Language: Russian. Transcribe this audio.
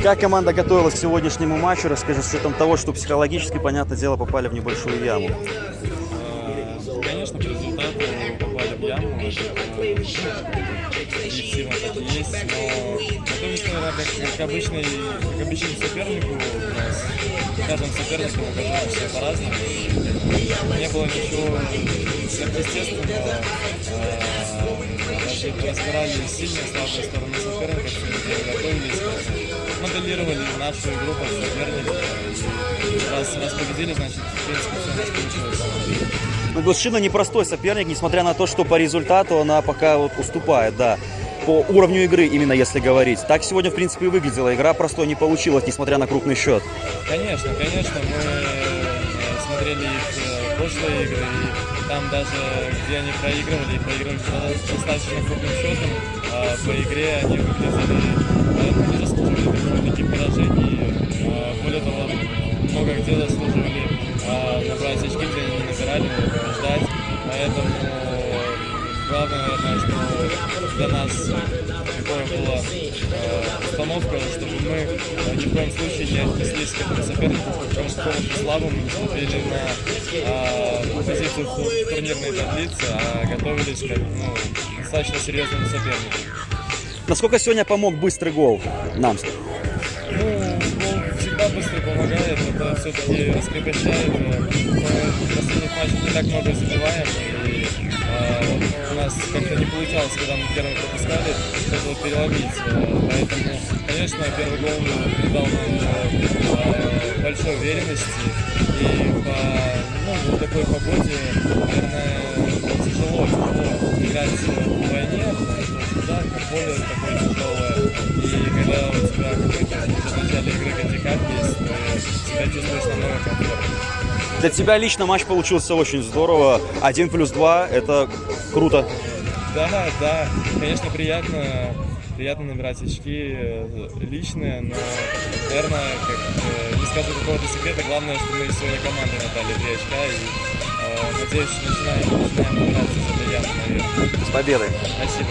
Как команда готовилась к сегодняшнему матчу? Расскажи, с учетом того, что психологически, понятное дело, попали в небольшую яму. Э, Конечно, по результату попали в яму. Объективно так и есть, но готовились, наверное, как, как, обычный, как обычному сопернику. У нас каждым соперником мы готовимся по-разному. Не было ничего сверхъестественного. Э, разбирали сильные слабые стороны соперника, готовились, нашу игру под соперника. И Раз, раз победили, значит, в принципе, все у нас получилось. Ну, Госшина непростой соперник, несмотря на то, что по результату она пока вот уступает, да. По уровню игры, именно если говорить. Так сегодня, в принципе, и выглядела. Игра простой не получилась, несмотря на крупный счет. Конечно, конечно, мы э, смотрели их э, прошлые игры, и там даже, где они проигрывали, проигрывали достаточно крупным счетом, а по игре они выглядели, где заслуживали а, набрать очки, где они не набирали, побеждать. Поэтому главное, наверное, что для нас такое была установка, чтобы мы э, ни в коем случае не отнеслись к этому сопернику как к какому-то слабому, не смотрели на э, позицию в турнирной таблице, а готовились как ну, к достаточно серьезному сопернику. Насколько сегодня помог быстрый гол нам? Ну, быстро помогает, это все-таки раскрепощает. э, Мы в последних матчах не так много забиваем, и э, вот у нас как-то не получалось, когда мы первый пропускали, что-то переломить. Э, Поэтому, конечно, первый гол придал нам э, большой уверенности. И по ну, такой погоде, наверное, тяжело, тяжело играть вдвойне, потому что очень жарко, поле такое тяжелое. И когда у тебя какой-то начале игры кандикат есть, себя чувствуешь намного комфортнее. Для тебя лично матч получился очень здорово. Один плюс два – это круто. Да, да, конечно, приятно, приятно набирать очки э, личные, но, наверное, как, э, не скажу какого-то секрета, главное, что мы сегодня командой набрали три очка, и, э, надеюсь, начинаем, начинаем этой ямы наверх. С победой! Спасибо.